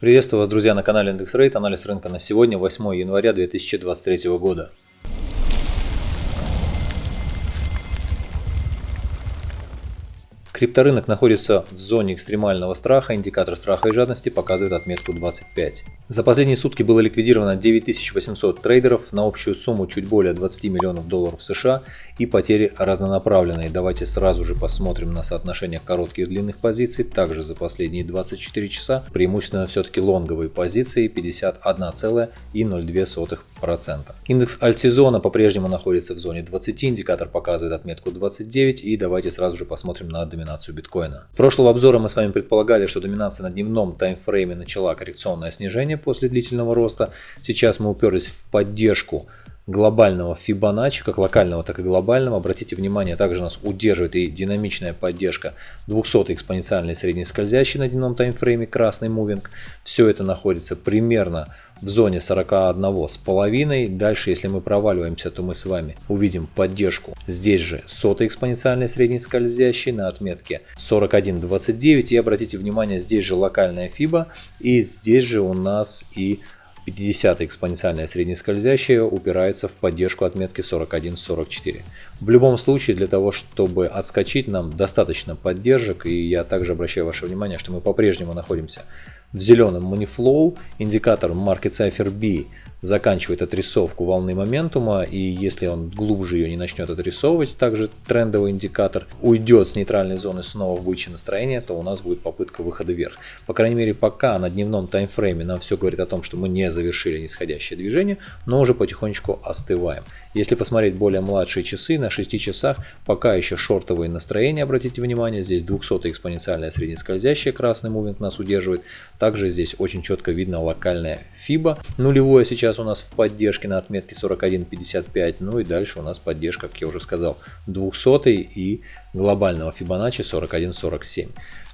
Приветствую вас, друзья, на канале Индекс Рейт. Анализ рынка на сегодня, 8 января 2023 года. Крипторынок находится в зоне экстремального страха, индикатор страха и жадности показывает отметку 25. За последние сутки было ликвидировано 9800 трейдеров на общую сумму чуть более 20 миллионов долларов США и потери разнонаправленные. Давайте сразу же посмотрим на соотношение коротких и длинных позиций. Также за последние 24 часа преимущественно все-таки лонговые позиции 51,02%. Индекс альтсезона по-прежнему находится в зоне 20, индикатор показывает отметку 29 и давайте сразу же посмотрим на доминацию доминацию биткоина. Прошлого обзора мы с вами предполагали, что доминация на дневном таймфрейме начала коррекционное снижение после длительного роста. Сейчас мы уперлись в поддержку глобального Fibonacci, как локального, так и глобального. Обратите внимание, также нас удерживает и динамичная поддержка 200 экспоненциальной средней скользящей на дневном таймфрейме, красный мувинг. Все это находится примерно в зоне 41 с половиной. Дальше, если мы проваливаемся, то мы с вами увидим поддержку здесь же сотой экспоненциальной средней скользящей на отметке 41.29. И обратите внимание, здесь же локальная FIBA и здесь же у нас и 50 экспоненциальная среднескользящая упирается в поддержку отметки 41-44. В любом случае, для того, чтобы отскочить, нам достаточно поддержек. И я также обращаю ваше внимание, что мы по-прежнему находимся в зеленом Moneyflow. Индикатор Market Cipher B заканчивает отрисовку волны моментума, и если он глубже ее не начнет отрисовывать, также трендовый индикатор уйдет с нейтральной зоны снова в бычье настроение, то у нас будет попытка выхода вверх. По крайней мере, пока на дневном таймфрейме нам все говорит о том, что мы не завершили нисходящее движение, но уже потихонечку остываем. Если посмотреть более младшие часы, на 6 часах пока еще шортовые настроения, обратите внимание, здесь 200 экспоненциальная среднескользящая, красный мувинг нас удерживает. Также здесь очень четко видно локальная FIBA. Нулевое сейчас у нас в поддержке на отметке 41.55, ну и дальше у нас поддержка, как я уже сказал, 200 и глобального Fibonacci 41.47.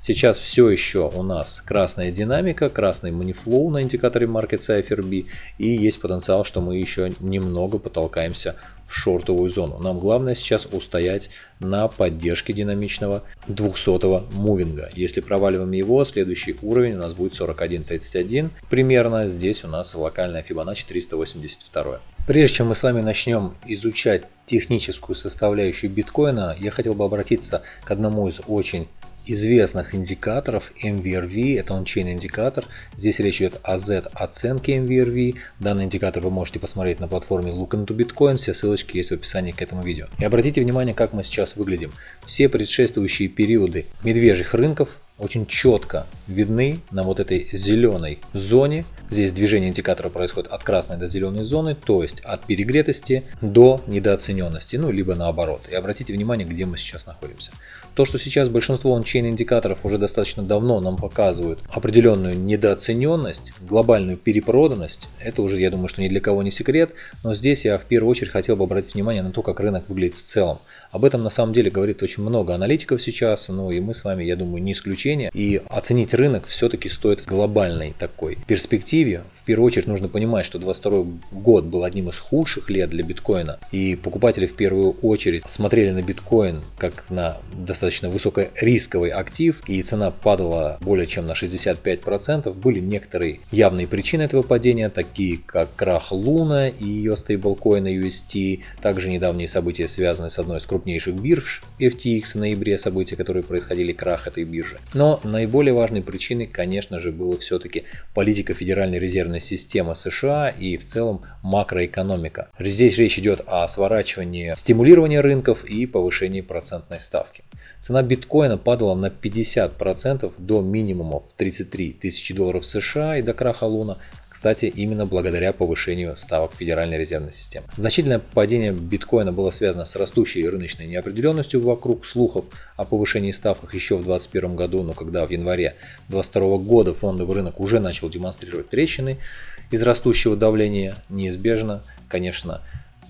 Сейчас все еще у нас красная динамика, красный манифлоу на индикаторе Market Cipher B и есть потенциал, что мы еще немного потолкаемся в шортовую зону. Нам главное сейчас устоять на поддержке динамичного 200 мувинга. Если проваливаем его, следующий уровень у нас будет 41.31 примерно. Здесь у нас локальная Fibonacci 382. Прежде чем мы с вами начнем изучать техническую составляющую биткоина, я хотел бы обратиться к одному из очень известных индикаторов MVRV, это ончейн индикатор. Здесь речь идет о Z оценке MVRV. Данный индикатор вы можете посмотреть на платформе Look into Bitcoin, все ссылочки есть в описании к этому видео. И обратите внимание, как мы сейчас выглядим. Все предшествующие периоды медвежьих рынков очень четко видны на вот этой зеленой зоне. Здесь движение индикатора происходит от красной до зеленой зоны, то есть от перегретости до недооцененности, ну либо наоборот. И обратите внимание, где мы сейчас находимся. То, что сейчас большинство ончейн индикаторов уже достаточно давно нам показывают определенную недооцененность, глобальную перепроданность, это уже, я думаю, что ни для кого не секрет, но здесь я в первую очередь хотел бы обратить внимание на то, как рынок выглядит в целом. Об этом на самом деле говорит очень много аналитиков сейчас, ну и мы с вами, я думаю, не исключение исключение. И оценить рынок все-таки стоит в глобальной такой перспективе. В первую очередь нужно понимать, что 22 год был одним из худших лет для биткоина. И покупатели в первую очередь смотрели на биткоин как на достаточно высокорисковый актив. И цена падала более чем на 65%. Были некоторые явные причины этого падения, такие как крах Луна и ее стейблкоина UST. Также недавние события, связанные с одной из крупнейших бирж FTX в ноябре, события, которые происходили, крах этой биржи. Но наиболее важной причиной, конечно же, была все-таки политика Федеральной резервной системы США и в целом макроэкономика. Здесь речь идет о сворачивании стимулирования рынков и повышении процентной ставки. Цена биткоина падала на 50% до минимумов 33 тысячи долларов США и до краха Луна кстати, именно благодаря повышению ставок Федеральной резервной системы. Значительное падение биткоина было связано с растущей рыночной неопределенностью вокруг слухов о повышении ставках еще в 2021 году, но когда в январе 2022 года фондовый рынок уже начал демонстрировать трещины из растущего давления, неизбежно, конечно,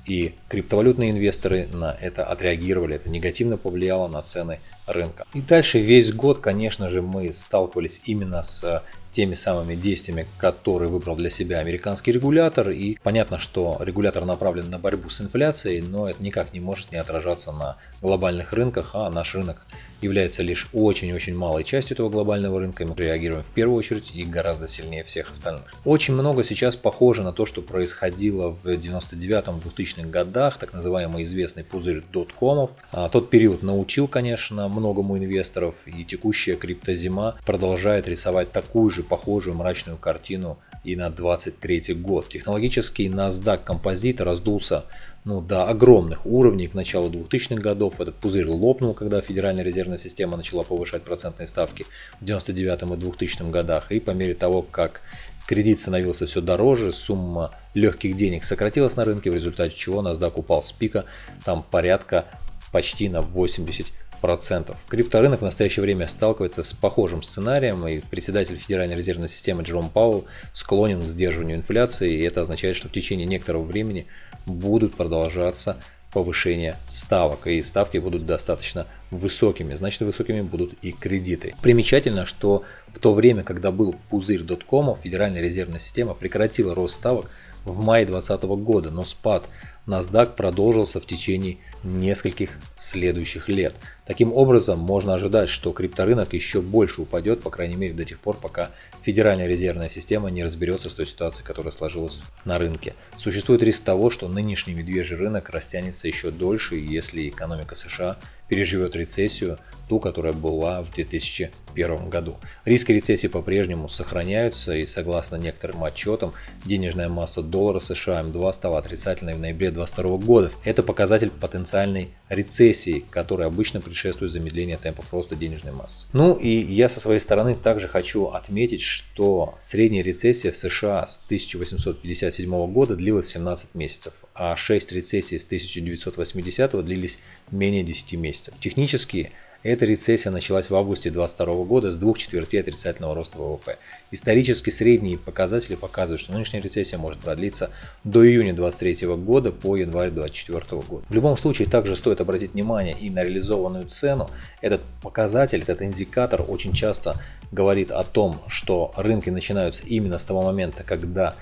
и криптовалютные инвесторы на это отреагировали. Это негативно повлияло на цены рынка. И дальше весь год, конечно же, мы сталкивались именно с теми самыми действиями, которые выбрал для себя американский регулятор. И понятно, что регулятор направлен на борьбу с инфляцией, но это никак не может не отражаться на глобальных рынках, а наш рынок является лишь очень-очень малой частью этого глобального рынка, мы реагируем в первую очередь и гораздо сильнее всех остальных. Очень много сейчас похоже на то, что происходило в 99-2000-х годах, так называемый известный пузырь доткомов. А тот период научил, конечно, многому инвесторов, и текущая криптозима продолжает рисовать такую же похожую мрачную картину и на 23 год. Технологический NASDAQ композит раздулся ну, до огромных уровней к началу 2000-х годов. Этот пузырь лопнул, когда Федеральная резервная система начала повышать процентные ставки в 99 и 2000 годах. И по мере того, как кредит становился все дороже, сумма легких денег сократилась на рынке, в результате чего NASDAQ упал с пика там порядка почти на 80 процентов. Крипторынок в настоящее время сталкивается с похожим сценарием, и председатель Федеральной резервной системы Джером Пауэлл склонен к сдерживанию инфляции, и это означает, что в течение некоторого времени будут продолжаться повышение ставок, и ставки будут достаточно высокими, значит высокими будут и кредиты. Примечательно, что в то время, когда был пузырь доткомов, Федеральная резервная система прекратила рост ставок в мае 2020 года, но спад NASDAQ продолжился в течение нескольких следующих лет. Таким образом, можно ожидать, что крипторынок еще больше упадет, по крайней мере до тех пор, пока Федеральная резервная система не разберется с той ситуацией, которая сложилась на рынке. Существует риск того, что нынешний медвежий рынок растянется еще дольше, если экономика США переживет рецессию, ту, которая была в 2001 году. Риски рецессии по-прежнему сохраняются и согласно некоторым отчетам, денежная масса доллара США М2 стала отрицательной в ноябре 2022 года. Это показатель потенциальной рецессии, которая обычно предшествует замедлению темпов роста денежной массы. Ну и я со своей стороны также хочу отметить, что средняя рецессия в США с 1857 года длилась 17 месяцев, а 6 рецессий с 1980 длились менее 10 месяцев. Технически эта рецессия началась в августе 2022 года с двух четвертей отрицательного роста ВВП. Исторически средние показатели показывают, что нынешняя рецессия может продлиться до июня 2023 года по январь 2024 года. В любом случае также стоит обратить внимание и на реализованную цену. Этот показатель, этот индикатор очень часто говорит о том, что рынки начинаются именно с того момента, когда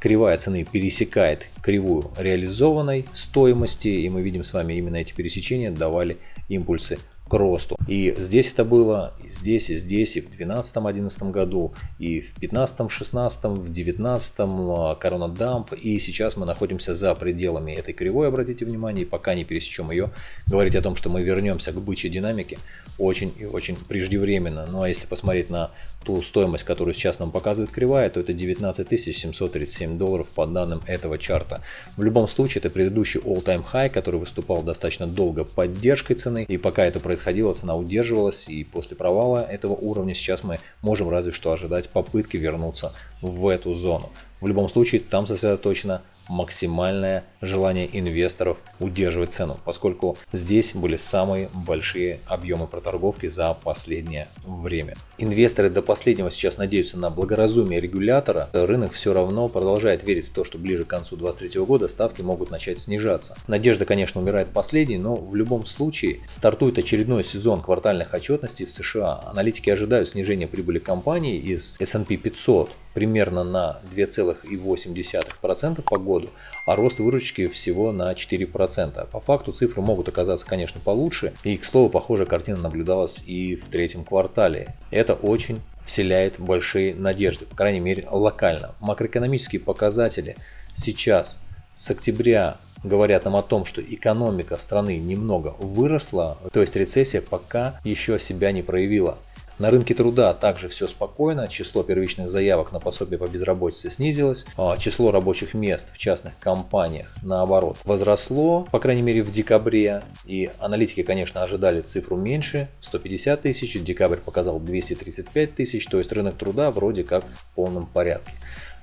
кривая цены пересекает кривую реализованной стоимости, и мы видим с вами именно эти пересечения давали импульсы к росту. И здесь это было, и здесь, и здесь, и в 2012-2011 году, и в 2015-2016, в 2019 корона дамп, и сейчас мы находимся за пределами этой кривой, обратите внимание, и пока не пересечем ее, говорить о том, что мы вернемся к бычьей динамике, очень и очень преждевременно. Ну а если посмотреть на ту стоимость, которую сейчас нам показывает кривая, то это 19 737 долларов по данным этого чарта. В любом случае, это предыдущий all-time high, который выступал достаточно долго поддержкой цены, и пока это происходит происходило, цена удерживалась, и после провала этого уровня сейчас мы можем разве что ожидать попытки вернуться в эту зону. В любом случае, там сосредоточено максимальное желание инвесторов удерживать цену, поскольку здесь были самые большие объемы проторговки за последнее время. Инвесторы до последнего сейчас надеются на благоразумие регулятора. Рынок все равно продолжает верить в то, что ближе к концу 2023 года ставки могут начать снижаться. Надежда, конечно, умирает последней, но в любом случае стартует очередной сезон квартальных отчетностей в США. Аналитики ожидают снижения прибыли компаний из S&P 500 примерно на 2,8% по году, а рост выручки всего на 4%. По факту цифры могут оказаться, конечно, получше, и, к слову, похожая картина наблюдалась и в третьем квартале. Это очень вселяет большие надежды, по крайней мере локально. Макроэкономические показатели сейчас с октября говорят нам о том, что экономика страны немного выросла, то есть рецессия пока еще себя не проявила. На рынке труда также все спокойно, число первичных заявок на пособие по безработице снизилось, а число рабочих мест в частных компаниях наоборот возросло, по крайней мере в декабре, и аналитики, конечно, ожидали цифру меньше, 150 тысяч, декабрь показал 235 тысяч, то есть рынок труда вроде как в полном порядке.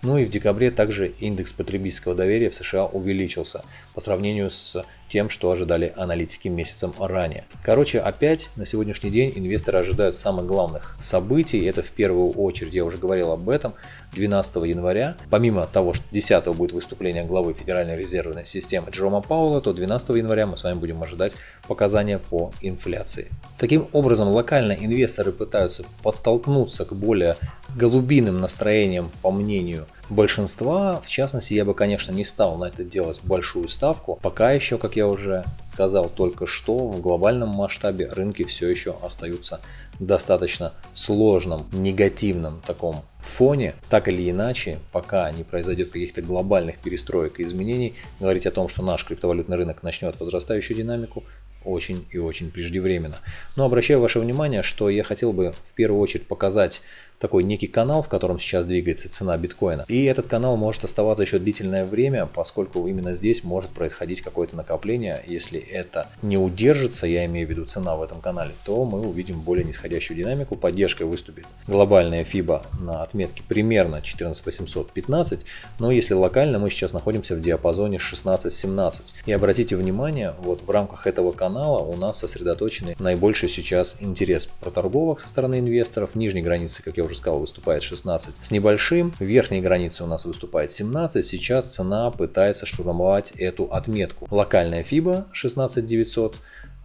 Ну и в декабре также индекс потребительского доверия в США увеличился по сравнению с тем, что ожидали аналитики месяцем ранее. Короче, опять на сегодняшний день инвесторы ожидают самых главных событий. Это в первую очередь, я уже говорил об этом, 12 января. Помимо того, что 10 будет выступление главы Федеральной резервной системы Джерома Пауэлла, то 12 января мы с вами будем ожидать показания по инфляции. Таким образом, локально инвесторы пытаются подтолкнуться к более голубиным настроением, по мнению большинства. В частности, я бы, конечно, не стал на это делать большую ставку. Пока еще, как я уже сказал только что, в глобальном масштабе рынки все еще остаются достаточно сложном, негативном таком фоне, так или иначе, пока не произойдет каких-то глобальных перестроек и изменений, говорить о том, что наш криптовалютный рынок начнет возрастающую динамику, очень и очень преждевременно. Но обращаю ваше внимание, что я хотел бы в первую очередь показать такой некий канал, в котором сейчас двигается цена биткоина. И этот канал может оставаться еще длительное время, поскольку именно здесь может происходить какое-то накопление. Если это не удержится, я имею в виду цена в этом канале, то мы увидим более нисходящую динамику. Поддержкой выступит глобальная FIBA на отметке примерно 14815, но если локально, мы сейчас находимся в диапазоне 16-17. И обратите внимание, вот в рамках этого канала у нас сосредоточены наибольший сейчас интерес проторговок со стороны инвесторов. Нижней границы, как я уже сказал, выступает 16 с небольшим. Верхней границы у нас выступает 17. Сейчас цена пытается штурмовать эту отметку. Локальная FIBA 16900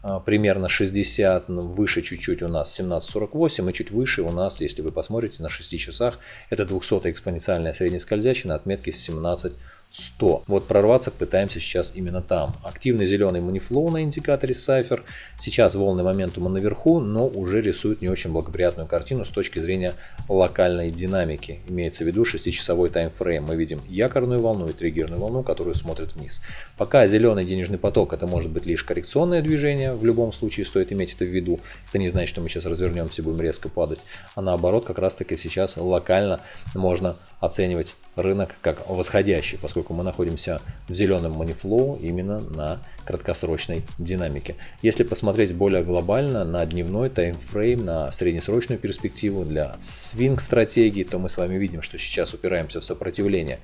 а, примерно 60, выше чуть-чуть у нас 17.48 и чуть выше у нас, если вы посмотрите на 6 часах, это 200 экспоненциальная среднескользящая на отметке 17 100. Вот прорваться пытаемся сейчас именно там. Активный зеленый манифлоу на индикаторе Cypher. Сейчас волны моментума наверху, но уже рисует не очень благоприятную картину с точки зрения локальной динамики. Имеется в виду 6-часовой таймфрейм. Мы видим якорную волну и триггерную волну, которую смотрит вниз. Пока зеленый денежный поток это может быть лишь коррекционное движение, в любом случае стоит иметь это в виду. Это не значит, что мы сейчас развернемся и будем резко падать. А наоборот, как раз таки сейчас локально можно оценивать рынок как восходящий, поскольку поскольку мы находимся в зеленом манифлоу именно на краткосрочной динамике. Если посмотреть более глобально на дневной таймфрейм, на среднесрочную перспективу для свинг-стратегии, то мы с вами видим, что сейчас упираемся в сопротивление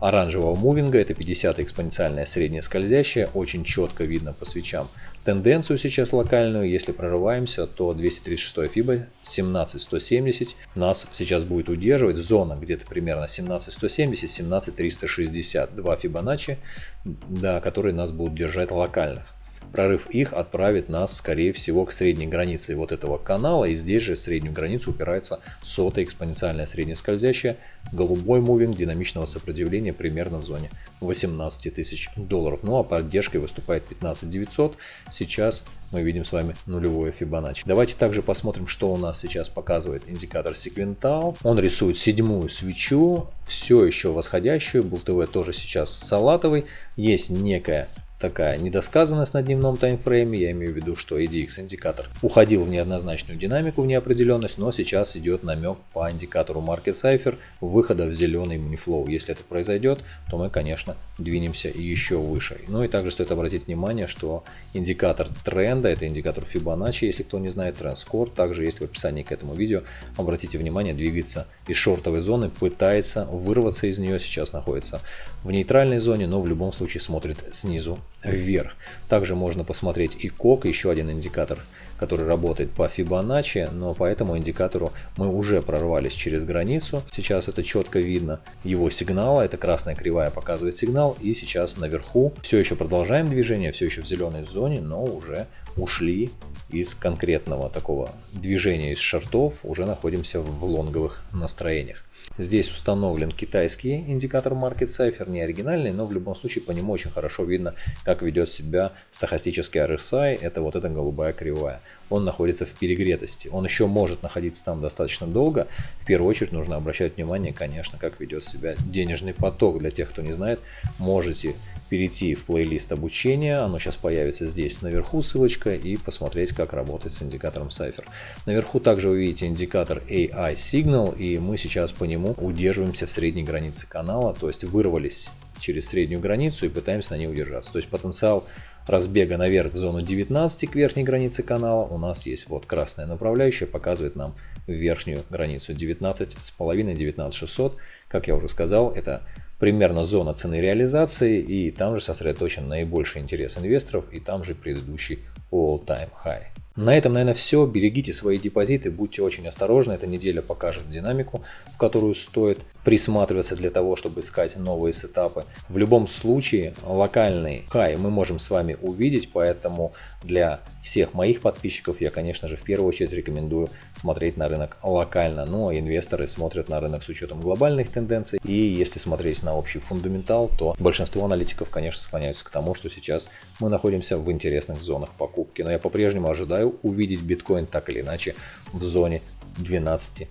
оранжевого мувинга, это 50 экспоненциальная средняя скользящая, очень четко видно по свечам тенденцию сейчас локальную. Если прорываемся, то 236 фиба 17170 нас сейчас будет удерживать. Зона где-то примерно 17170, 17360. Два Фибоначчи, да, которые нас будут держать локальных. Прорыв их отправит нас, скорее всего, к средней границе вот этого канала. И здесь же среднюю границу упирается сотая экспоненциальная среднескользящая, голубой мувинг динамичного сопротивления примерно в зоне 18 тысяч долларов. Ну а поддержкой выступает 15 900. Сейчас мы видим с вами нулевое Fibonacci. Давайте также посмотрим, что у нас сейчас показывает индикатор Sequental. Он рисует седьмую свечу, все еще восходящую. Был ТВ тоже сейчас салатовый. Есть некая такая недосказанность на дневном таймфрейме. Я имею в виду, что EDX индикатор уходил в неоднозначную динамику, в неопределенность, но сейчас идет намек по индикатору Market Cipher выхода в зеленый Moneyflow. Если это произойдет, то мы, конечно, двинемся еще выше. Ну и также стоит обратить внимание, что индикатор тренда, это индикатор Fibonacci, если кто не знает, тренд Score, также есть в описании к этому видео. Обратите внимание, двигается из шортовой зоны, пытается вырваться из нее, сейчас находится в нейтральной зоне, но в любом случае смотрит снизу вверх. Также можно посмотреть и КОК, еще один индикатор, который работает по Fibonacci, но по этому индикатору мы уже прорвались через границу. Сейчас это четко видно его сигнала, это красная кривая показывает сигнал, и сейчас наверху все еще продолжаем движение, все еще в зеленой зоне, но уже ушли из конкретного такого движения из шортов, уже находимся в лонговых настроениях. Здесь установлен китайский индикатор Market Cipher, не оригинальный, но в любом случае по нему очень хорошо видно, как ведет себя стахастический RSI, это вот эта голубая кривая. Он находится в перегретости, он еще может находиться там достаточно долго. В первую очередь нужно обращать внимание, конечно, как ведет себя денежный поток. Для тех, кто не знает, можете перейти в плейлист обучения, оно сейчас появится здесь наверху ссылочка и посмотреть как работать с индикатором Cypher. Наверху также вы видите индикатор AI Signal и мы сейчас по нему удерживаемся в средней границе канала, то есть вырвались через среднюю границу и пытаемся на ней удержаться. То есть потенциал разбега наверх в зону 19 к верхней границе канала у нас есть вот красная направляющая, показывает нам верхнюю границу 19,5-19,600. Как я уже сказал, это примерно зона цены реализации и там же сосредоточен наибольший интерес инвесторов и там же предыдущий all-time high. На этом, наверное, все. Берегите свои депозиты, будьте очень осторожны. Эта неделя покажет динамику, в которую стоит присматриваться для того, чтобы искать новые сетапы. В любом случае, локальный хай мы можем с вами увидеть, поэтому для всех моих подписчиков я, конечно же, в первую очередь рекомендую смотреть на рынок локально. Ну а инвесторы смотрят на рынок с учетом глобальных тенденций. И если смотреть на общий фундаментал, то большинство аналитиков, конечно, склоняются к тому, что сейчас мы находимся в интересных зонах покупки. Но я по-прежнему ожидаю увидеть биткоин так или иначе в зоне 12-13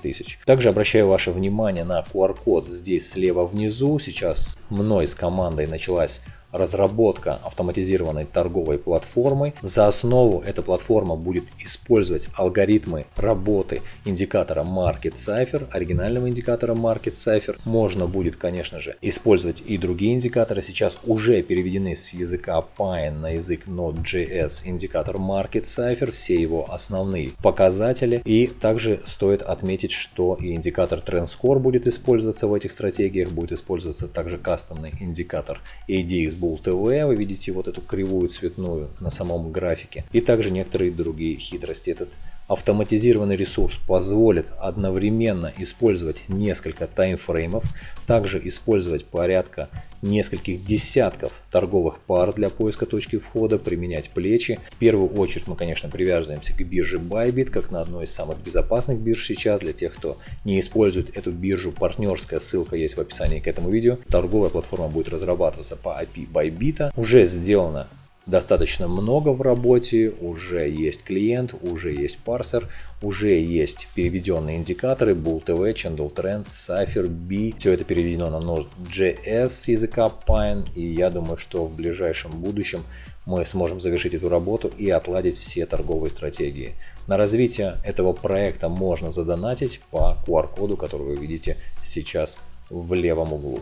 тысяч. Также обращаю ваше внимание на QR-код здесь слева внизу. Сейчас мной с командой началась разработка автоматизированной торговой платформы. За основу эта платформа будет использовать алгоритмы работы индикатора Market Cipher, оригинального индикатора Market Cipher. Можно будет, конечно же, использовать и другие индикаторы. Сейчас уже переведены с языка Pine на язык Node.js индикатор Market Cipher, все его основные показатели. И также стоит отметить, что и индикатор Trend Score будет использоваться в этих стратегиях, будет использоваться также кастомный индикатор ADX Bull TV, вы видите вот эту кривую цветную на самом графике. И также некоторые другие хитрости. Этот автоматизированный ресурс позволит одновременно использовать несколько таймфреймов, также использовать порядка нескольких десятков торговых пар для поиска точки входа, применять плечи. В первую очередь мы, конечно, привязываемся к бирже Bybit, как на одной из самых безопасных бирж сейчас. Для тех, кто не использует эту биржу, партнерская ссылка есть в описании к этому видео. Торговая платформа будет разрабатываться по API Bybit. Уже сделано достаточно много в работе, уже есть клиент, уже есть парсер, уже есть переведенные индикаторы, Bull TV, Candle Trend, Cypher, B. Все это переведено на Node.js языка Pine, и я думаю, что в ближайшем будущем мы сможем завершить эту работу и отладить все торговые стратегии. На развитие этого проекта можно задонатить по QR-коду, который вы видите сейчас в левом углу.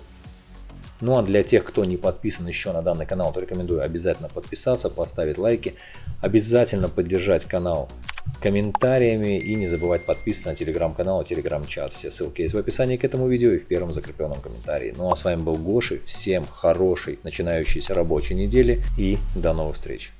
Ну а для тех, кто не подписан еще на данный канал, то рекомендую обязательно подписаться, поставить лайки, обязательно поддержать канал комментариями и не забывать подписываться на телеграм-канал и телеграм-чат. Все ссылки есть в описании к этому видео и в первом закрепленном комментарии. Ну а с вами был Гоши, всем хорошей начинающейся рабочей недели и до новых встреч.